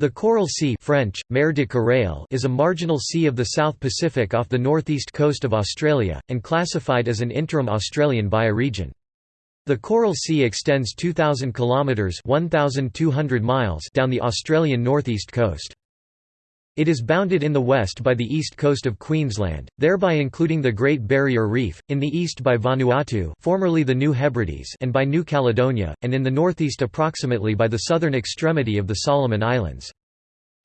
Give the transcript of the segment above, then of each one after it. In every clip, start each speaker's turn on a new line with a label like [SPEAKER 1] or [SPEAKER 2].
[SPEAKER 1] The Coral Sea French, Mer de Corail is a marginal sea of the South Pacific off the northeast coast of Australia, and classified as an interim Australian bioregion. The Coral Sea extends 2,000 kilometres 1,200 miles down the Australian northeast coast. It is bounded in the west by the east coast of Queensland, thereby including the Great Barrier Reef, in the east by Vanuatu formerly the New Hebrides and by New Caledonia, and in the northeast approximately by the southern extremity of the Solomon Islands.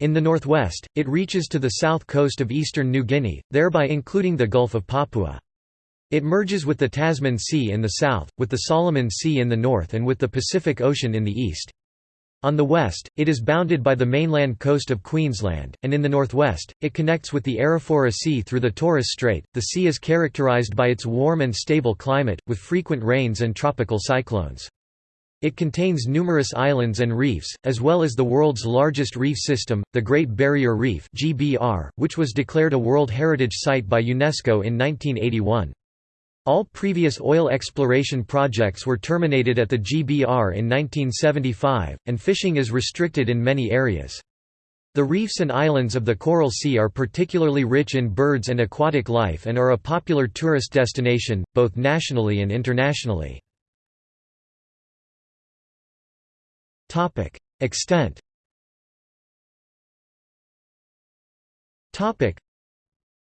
[SPEAKER 1] In the northwest, it reaches to the south coast of eastern New Guinea, thereby including the Gulf of Papua. It merges with the Tasman Sea in the south, with the Solomon Sea in the north and with the Pacific Ocean in the east. On the west, it is bounded by the mainland coast of Queensland, and in the northwest, it connects with the Arafura Sea through the Torres Strait. The sea is characterized by its warm and stable climate, with frequent rains and tropical cyclones. It contains numerous islands and reefs, as well as the world's largest reef system, the Great Barrier Reef (GBR), which was declared a World Heritage Site by UNESCO in 1981. All previous oil exploration projects were terminated at the GBR in 1975, and fishing is restricted in many areas. The reefs and islands of the Coral Sea are particularly rich in birds and aquatic life and are a popular tourist destination, both nationally and internationally. Extent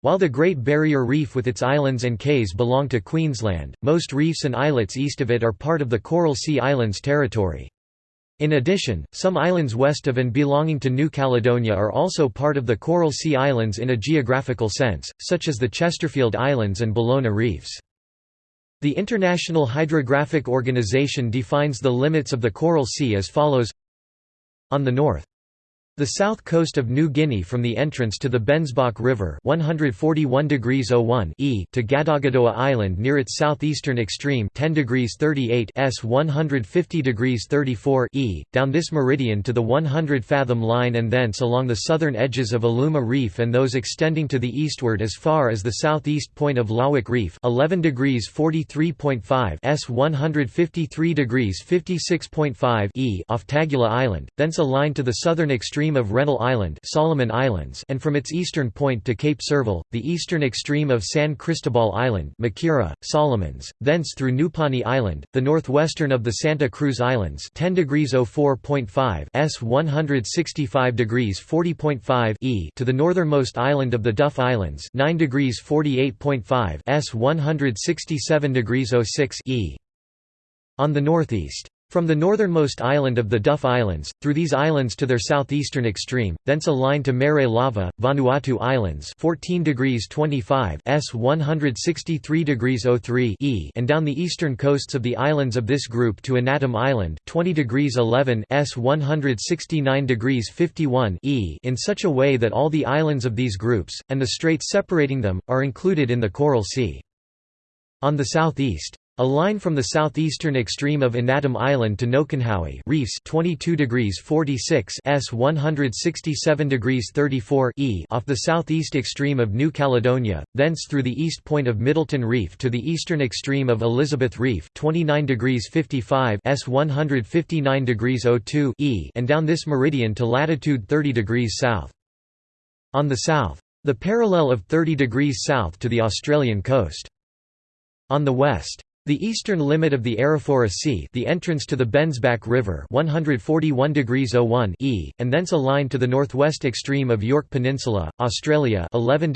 [SPEAKER 1] while the Great Barrier Reef with its islands and cays belong to Queensland, most reefs and islets east of it are part of the Coral Sea Islands territory. In addition, some islands west of and belonging to New Caledonia are also part of the Coral Sea Islands in a geographical sense, such as the Chesterfield Islands and Bellona Reefs. The International Hydrographic Organization defines the limits of the Coral Sea as follows On the north the south coast of New Guinea from the entrance to the Bensbach River 141 e to Gadagadoa Island near its southeastern extreme 10 38 s 150 34 e, down this meridian to the 100-fathom line and thence along the southern edges of Aluma Reef and those extending to the eastward as far as the southeast point of Lawick Reef 11 43.5 s 153 56.5 e off Tagula Island, thence a line to the southern extreme extreme of Rennell Island Solomon Islands and from its eastern point to Cape Surville, the eastern extreme of San Cristobal Island Makira, Solomons, thence through Nupani Island, the northwestern of the Santa Cruz Islands 10 degrees 04.5 s 165 degrees 40.5 e to the northernmost island of the Duff Islands 9 degrees 48.5 s 167 degrees 06 e. On the northeast from the northernmost island of the Duff Islands, through these islands to their southeastern extreme, thence a line to Mere Lava, Vanuatu Islands 14 degrees 25 s 163 degrees 03 e and down the eastern coasts of the islands of this group to Anatum Island 20 degrees 11 s 169 degrees 51 e in such a way that all the islands of these groups, and the straits separating them, are included in the Coral Sea. On the southeast a line from the southeastern extreme of Anatum Island to Nokonhawi reefs 22 degrees 46 s 167 degrees 34 e off the southeast extreme of New Caledonia, thence through the east point of Middleton Reef to the eastern extreme of Elizabeth Reef 29 degrees 55 s 159 degrees 02 e and down this meridian to latitude 30 degrees south. On the south, the parallel of 30 degrees south to the Australian coast. On the west, the eastern limit of the Arafura Sea the entrance to the Bensbach River 141 01 e, and thence a line to the northwest extreme of York Peninsula, Australia 11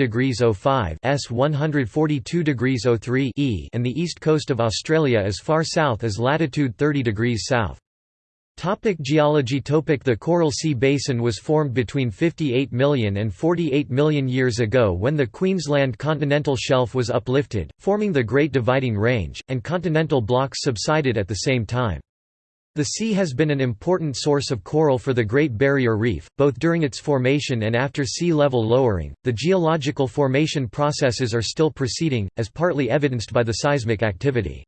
[SPEAKER 1] 05 s 142 03 e and the east coast of Australia as far south as latitude 30 degrees south. Topic geology Topic The Coral Sea Basin was formed between 58 million and 48 million years ago when the Queensland continental shelf was uplifted, forming the Great Dividing Range, and continental blocks subsided at the same time. The sea has been an important source of coral for the Great Barrier Reef, both during its formation and after sea level lowering. The geological formation processes are still proceeding, as partly evidenced by the seismic activity.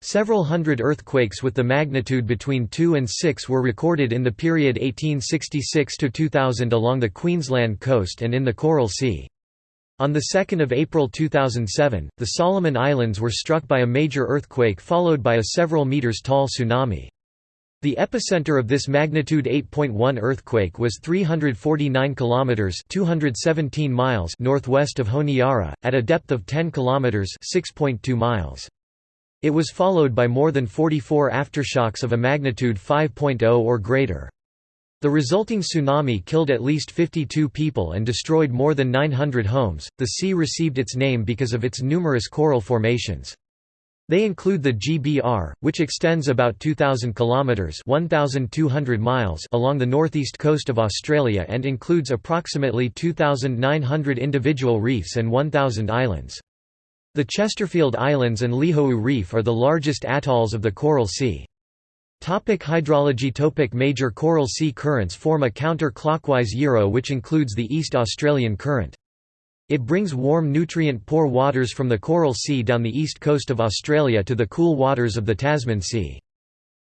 [SPEAKER 1] Several hundred earthquakes with the magnitude between 2 and 6 were recorded in the period 1866–2000 along the Queensland coast and in the Coral Sea. On 2 April 2007, the Solomon Islands were struck by a major earthquake followed by a several metres tall tsunami. The epicenter of this magnitude 8.1 earthquake was 349 kilometers (217 miles) northwest of Honiara at a depth of 10 kilometers (6.2 miles). It was followed by more than 44 aftershocks of a magnitude 5.0 or greater. The resulting tsunami killed at least 52 people and destroyed more than 900 homes. The sea received its name because of its numerous coral formations. They include the GBR, which extends about 2,000 kilometres 1,200 miles along the northeast coast of Australia and includes approximately 2,900 individual reefs and 1,000 islands. The Chesterfield Islands and Lihou Reef are the largest atolls of the Coral Sea. Topic hydrology Topic Major coral sea currents form a counter-clockwise gyro which includes the East Australian Current. It brings warm nutrient-poor waters from the Coral Sea down the east coast of Australia to the cool waters of the Tasman Sea.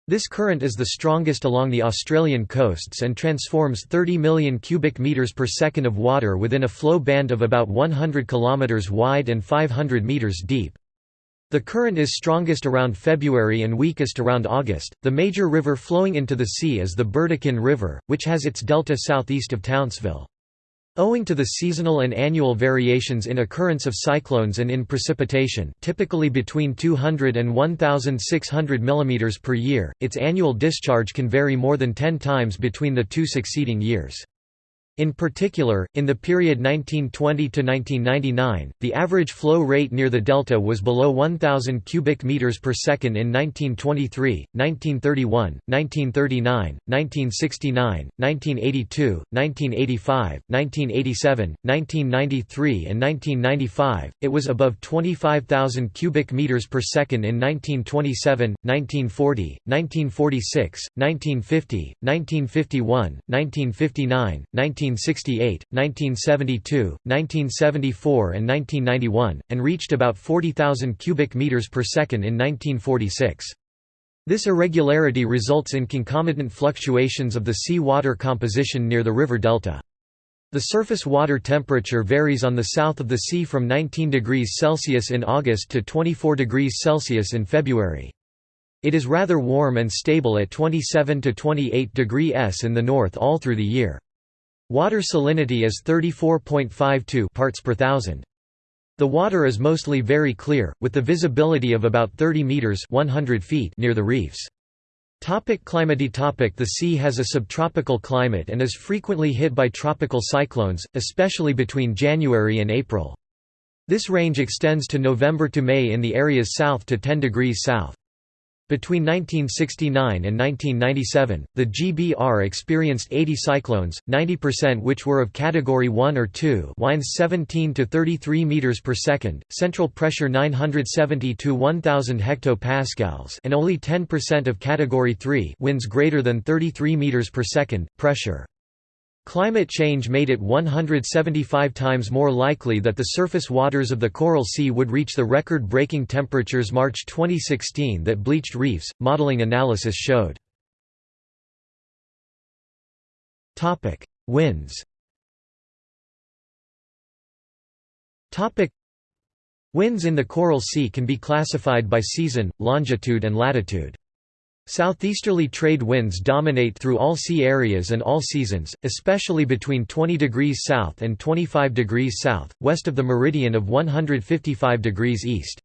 [SPEAKER 1] This current is the strongest along the Australian coasts and transforms 30 million cubic meters per second of water within a flow band of about 100 kilometers wide and 500 meters deep. The current is strongest around February and weakest around August. The major river flowing into the sea is the Burdekin River, which has its delta southeast of Townsville. Owing to the seasonal and annual variations in occurrence of cyclones and in precipitation typically between 200 and 1,600 mm per year, its annual discharge can vary more than 10 times between the two succeeding years. In particular, in the period 1920 to 1999, the average flow rate near the delta was below 1000 cubic meters per second in 1923, 1931, 1939, 1969, 1982, 1985, 1987, 1993 and 1995. It was above 25,000 cubic meters per second in 1927, 1940, 1946, 1950, 1951, 1959, 19 1968, 1972, 1974 and 1991, and reached about 40,000 cubic meters per second in 1946. This irregularity results in concomitant fluctuations of the sea water composition near the river delta. The surface water temperature varies on the south of the sea from 19 degrees Celsius in August to 24 degrees Celsius in February. It is rather warm and stable at 27 to 28 degrees S in the north all through the year. Water salinity is 34.52 parts per thousand. The water is mostly very clear, with the visibility of about 30 meters (100 feet) near the reefs. Topic climate topic The sea has a subtropical climate and is frequently hit by tropical cyclones, especially between January and April. This range extends to November to May in the areas south to 10 degrees south. Between 1969 and 1997, the GBR experienced 80 cyclones, 90% which were of category 1 or 2, winds 17 to 33 meters per second, central pressure 970 to 1000 hectopascals, and only 10% of category 3, winds greater than 33 meters per second, pressure. Climate change made it 175 times more likely that the surface waters of the Coral Sea would reach the record-breaking temperatures March 2016 that bleached reefs, modeling analysis showed. Winds Winds in the Coral Sea can be classified by season, longitude and latitude. Southeasterly trade winds dominate through all sea areas and all seasons, especially between 20 degrees south and 25 degrees south, west of the meridian of 155 degrees east.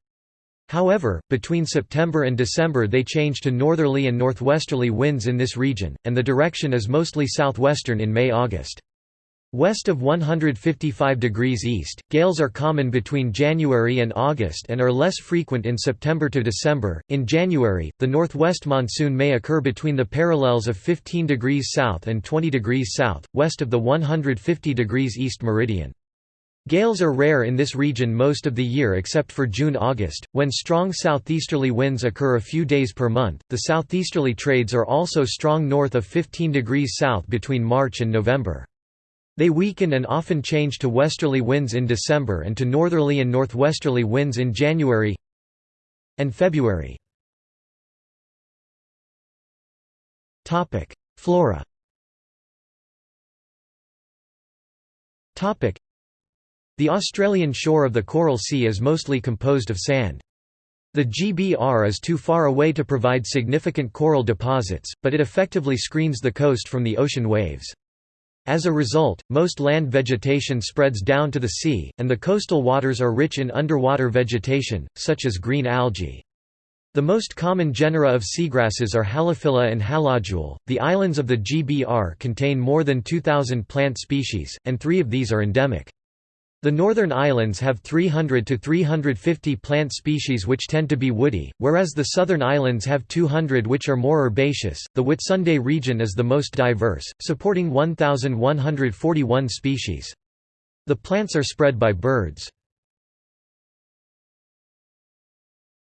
[SPEAKER 1] However, between September and December they change to northerly and northwesterly winds in this region, and the direction is mostly southwestern in May-August. West of 155 degrees east, gales are common between January and August and are less frequent in September to December. In January, the northwest monsoon may occur between the parallels of 15 degrees south and 20 degrees south, west of the 150 degrees east meridian. Gales are rare in this region most of the year except for June-August, when strong southeasterly winds occur a few days per month. The southeasterly trades are also strong north of 15 degrees south between March and November. They weaken and often change to westerly winds in December and to northerly and northwesterly winds in January and February. Flora The Australian shore of the Coral Sea is mostly composed of sand. The GBR is too far away to provide significant coral deposits, but it effectively screens the coast from the ocean waves. As a result, most land vegetation spreads down to the sea, and the coastal waters are rich in underwater vegetation, such as green algae. The most common genera of seagrasses are Halophila and Halodule. The islands of the GBR contain more than 2,000 plant species, and three of these are endemic. The northern islands have 300 to 350 plant species which tend to be woody, whereas the southern islands have 200 which are more herbaceous. The Whitsunday region is the most diverse, supporting 1,141 species. The plants are spread by birds.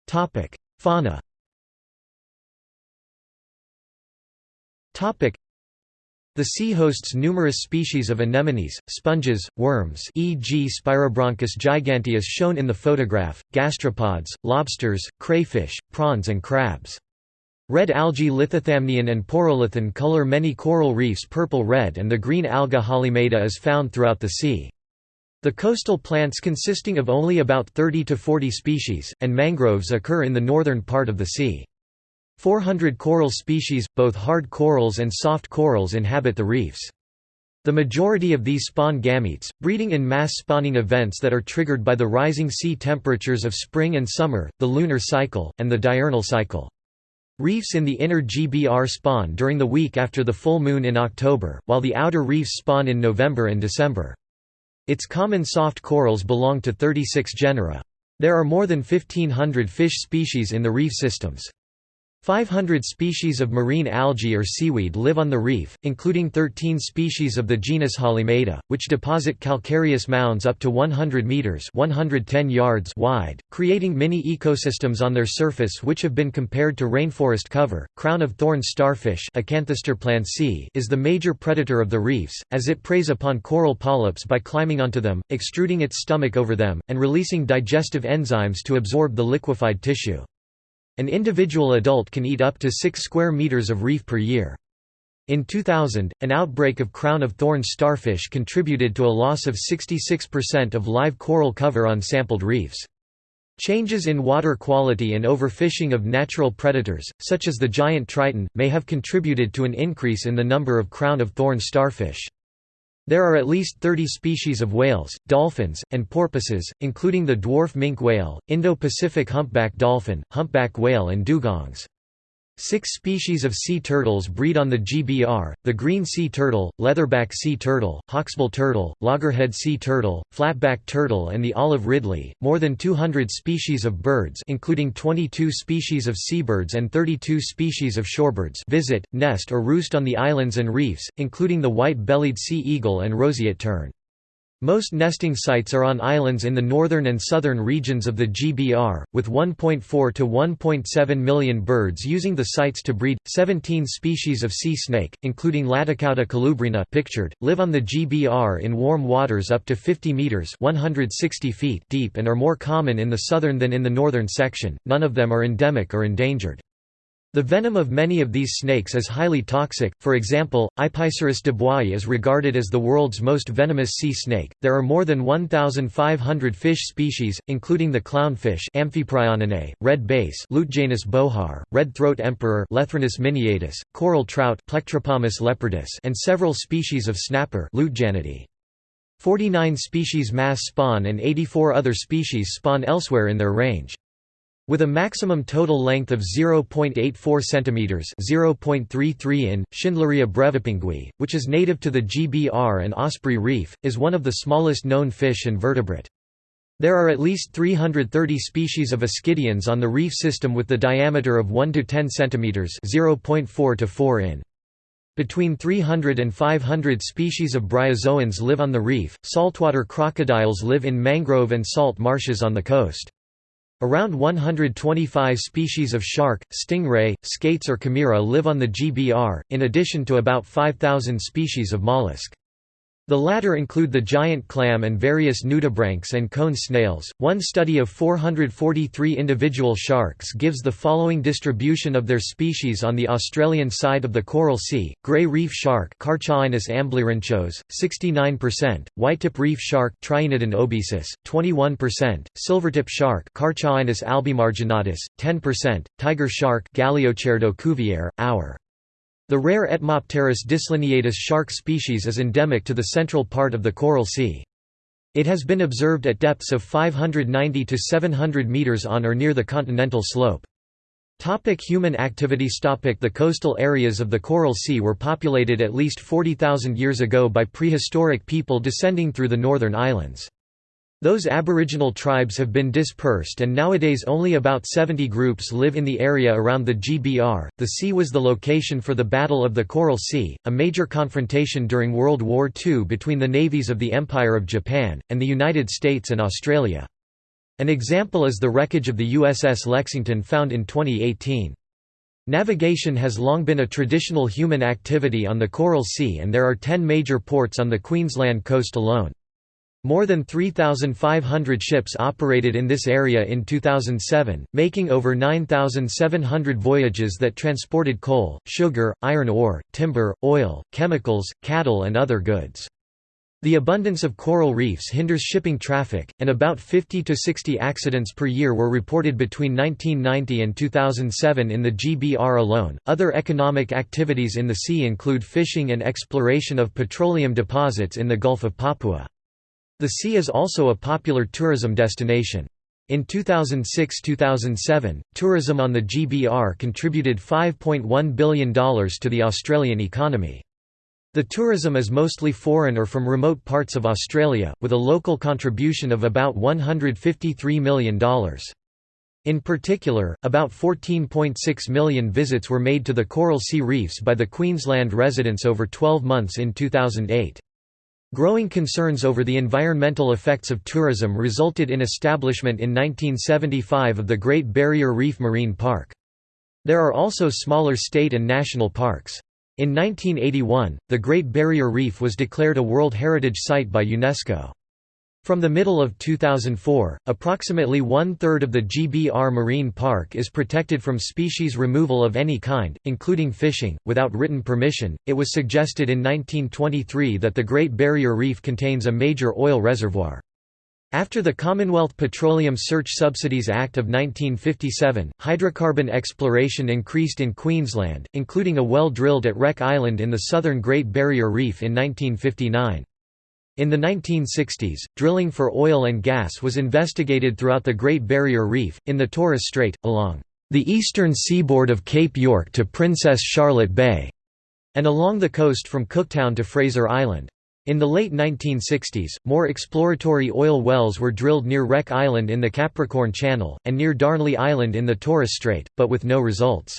[SPEAKER 1] Topic: Fauna the sea hosts numerous species of anemones, sponges, worms e.g. Spirobranchus giganteus shown in the photograph, gastropods, lobsters, crayfish, prawns and crabs. Red algae Lithothamnion and Porolithon color many coral reefs purple-red and the green alga Halimeda is found throughout the sea. The coastal plants consisting of only about 30 to 40 species, and mangroves occur in the northern part of the sea. 400 coral species, both hard corals and soft corals inhabit the reefs. The majority of these spawn gametes, breeding in mass spawning events that are triggered by the rising sea temperatures of spring and summer, the lunar cycle, and the diurnal cycle. Reefs in the inner GBR spawn during the week after the full moon in October, while the outer reefs spawn in November and December. Its common soft corals belong to 36 genera. There are more than 1500 fish species in the reef systems. 500 species of marine algae or seaweed live on the reef, including 13 species of the genus Halimeda, which deposit calcareous mounds up to 100 meters (110 yards) wide, creating mini ecosystems on their surface which have been compared to rainforest cover. Crown of thorn starfish is the major predator of the reefs, as it preys upon coral polyps by climbing onto them, extruding its stomach over them, and releasing digestive enzymes to absorb the liquefied tissue. An individual adult can eat up to 6 square meters of reef per year. In 2000, an outbreak of crown of thorns starfish contributed to a loss of 66% of live coral cover on sampled reefs. Changes in water quality and overfishing of natural predators, such as the giant triton, may have contributed to an increase in the number of crown of thorns starfish. There are at least 30 species of whales, dolphins, and porpoises, including the dwarf minke whale, Indo-Pacific humpback dolphin, humpback whale and dugongs. Six species of sea turtles breed on the GBR, the green sea turtle, leatherback sea turtle, hawksbill turtle, loggerhead sea turtle, flatback turtle and the olive ridley. More than 200 species of birds including 22 species of seabirds and 32 species of shorebirds visit, nest or roost on the islands and reefs, including the white-bellied sea eagle and roseate tern. Most nesting sites are on islands in the northern and southern regions of the GBR, with 1.4 to 1.7 million birds using the sites to breed. 17 species of sea snake, including Latticauda colubrina pictured, live on the GBR in warm waters up to 50 meters (160 feet) deep and are more common in the southern than in the northern section. None of them are endemic or endangered. The venom of many of these snakes is highly toxic, for example, Aipysurus dubois is regarded as the world's most venomous sea snake. There are more than 1,500 fish species, including the clownfish Amphiprioninae, red bass Lutjanus bohar, red-throat emperor Lethrinus miniatus, coral trout Plectropomus leopardus and several species of snapper Lutjanidae. 49 species mass spawn and 84 other species spawn elsewhere in their range. With a maximum total length of 0.84 cm (0.33 in), Schindleria brevipingui, which is native to the GBR and Osprey Reef, is one of the smallest known fish and vertebrate. There are at least 330 species of ascidians on the reef system with the diameter of 1 to 10 cm (0.4 to 4 in). Between 300 and 500 species of bryozoans live on the reef. Saltwater crocodiles live in mangrove and salt marshes on the coast. Around 125 species of shark, stingray, skates or chimera live on the GBR, in addition to about 5,000 species of mollusk. The latter include the giant clam and various nudibranchs and cone snails. One study of 443 individual sharks gives the following distribution of their species on the Australian side of the Coral Sea: grey reef shark Carcharhinus amblyrhynchos, 69%; whitetip reef shark Triaenodon obesus, 21%; silvertip shark Carcharhinus albimarginatus, 10%; tiger shark Galeocerdo cuvier, hour. The rare Etmopterus dislineatus shark species is endemic to the central part of the Coral Sea. It has been observed at depths of 590 to 700 meters on or near the continental slope. Topic human activities Topic The coastal areas of the Coral Sea were populated at least 40,000 years ago by prehistoric people descending through the northern islands. Those aboriginal tribes have been dispersed and nowadays only about 70 groups live in the area around the GBR. The sea was the location for the Battle of the Coral Sea, a major confrontation during World War II between the navies of the Empire of Japan, and the United States and Australia. An example is the wreckage of the USS Lexington found in 2018. Navigation has long been a traditional human activity on the Coral Sea and there are 10 major ports on the Queensland coast alone. More than 3,500 ships operated in this area in 2007, making over 9,700 voyages that transported coal, sugar, iron ore, timber, oil, chemicals, cattle and other goods. The abundance of coral reefs hinders shipping traffic, and about 50 to 60 accidents per year were reported between 1990 and 2007 in the GBR alone. Other economic activities in the sea include fishing and exploration of petroleum deposits in the Gulf of Papua. The sea is also a popular tourism destination. In 2006–2007, tourism on the GBR contributed $5.1 billion to the Australian economy. The tourism is mostly foreign or from remote parts of Australia, with a local contribution of about $153 million. In particular, about 14.6 million visits were made to the Coral Sea Reefs by the Queensland residents over 12 months in 2008. Growing concerns over the environmental effects of tourism resulted in establishment in 1975 of the Great Barrier Reef Marine Park. There are also smaller state and national parks. In 1981, the Great Barrier Reef was declared a World Heritage Site by UNESCO. From the middle of 2004, approximately one-third of the GBR Marine Park is protected from species removal of any kind, including fishing, without written permission. It was suggested in 1923 that the Great Barrier Reef contains a major oil reservoir. After the Commonwealth Petroleum Search Subsidies Act of 1957, hydrocarbon exploration increased in Queensland, including a well drilled at Wreck Island in the southern Great Barrier Reef in 1959. In the 1960s, drilling for oil and gas was investigated throughout the Great Barrier Reef, in the Torres Strait, along the eastern seaboard of Cape York to Princess Charlotte Bay, and along the coast from Cooktown to Fraser Island. In the late 1960s, more exploratory oil wells were drilled near Wreck Island in the Capricorn Channel, and near Darnley Island in the Torres Strait, but with no results.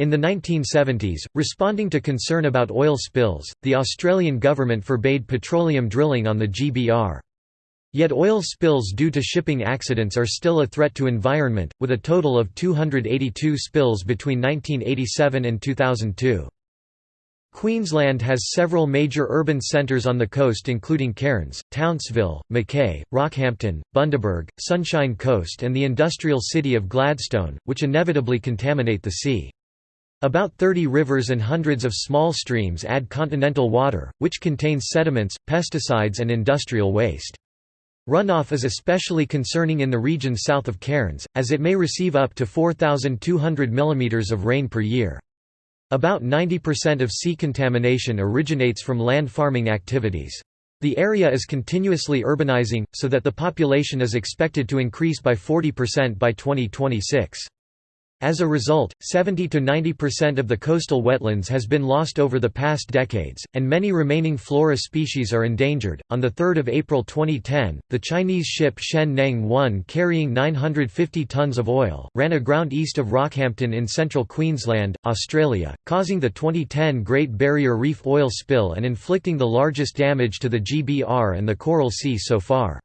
[SPEAKER 1] In the 1970s, responding to concern about oil spills, the Australian government forbade petroleum drilling on the GBR. Yet oil spills due to shipping accidents are still a threat to environment, with a total of 282 spills between 1987 and 2002. Queensland has several major urban centres on the coast including Cairns, Townsville, Mackay, Rockhampton, Bundaberg, Sunshine Coast and the industrial city of Gladstone, which inevitably contaminate the sea. About 30 rivers and hundreds of small streams add continental water, which contains sediments, pesticides and industrial waste. Runoff is especially concerning in the region south of Cairns, as it may receive up to 4,200 mm of rain per year. About 90% of sea contamination originates from land farming activities. The area is continuously urbanizing, so that the population is expected to increase by 40% by 2026. As a result, 70 to 90% of the coastal wetlands has been lost over the past decades, and many remaining flora species are endangered. On the 3rd of April 2010, the Chinese ship Shen Neng 1 carrying 950 tons of oil ran aground east of Rockhampton in central Queensland, Australia, causing the 2010 Great Barrier Reef oil spill and inflicting the largest damage to the GBR and the Coral Sea so far.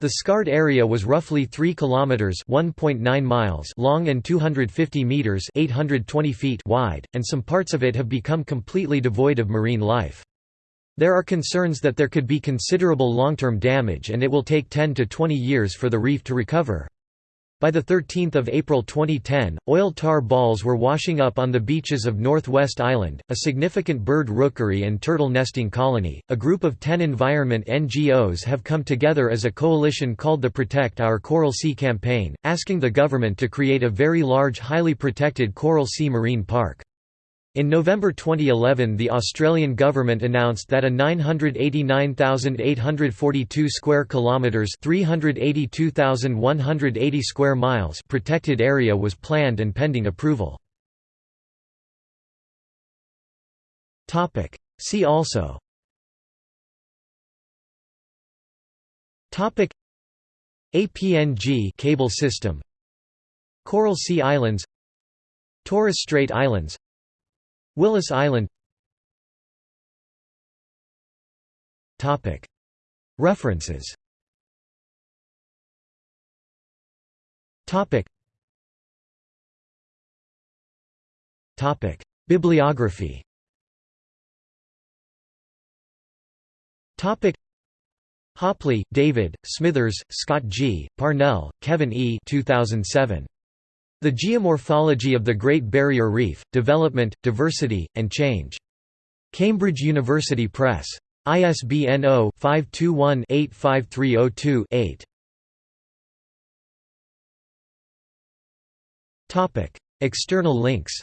[SPEAKER 1] The scarred area was roughly 3 kilometers (1.9 miles) long and 250 meters (820 feet) wide, and some parts of it have become completely devoid of marine life. There are concerns that there could be considerable long-term damage and it will take 10 to 20 years for the reef to recover. By 13 April 2010, oil tar balls were washing up on the beaches of Northwest Island, a significant bird rookery and turtle nesting colony. A group of 10 environment NGOs have come together as a coalition called the Protect Our Coral Sea campaign, asking the government to create a very large highly protected coral sea marine park. In November 2011 the Australian government announced that a 989,842 square kilometres 382,180 square miles protected area was planned and pending approval. See also APNG cable system Coral Sea Islands Torres Strait Islands Willis Island References Bibliography Hopley, David, Smithers, Scott G., Parnell, Kevin E. 2007. The Geomorphology of the Great Barrier Reef, Development, Diversity, and Change. Cambridge University Press. ISBN 0-521-85302-8. External links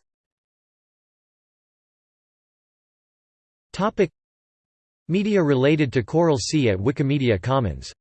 [SPEAKER 1] Media related to Coral Sea at Wikimedia Commons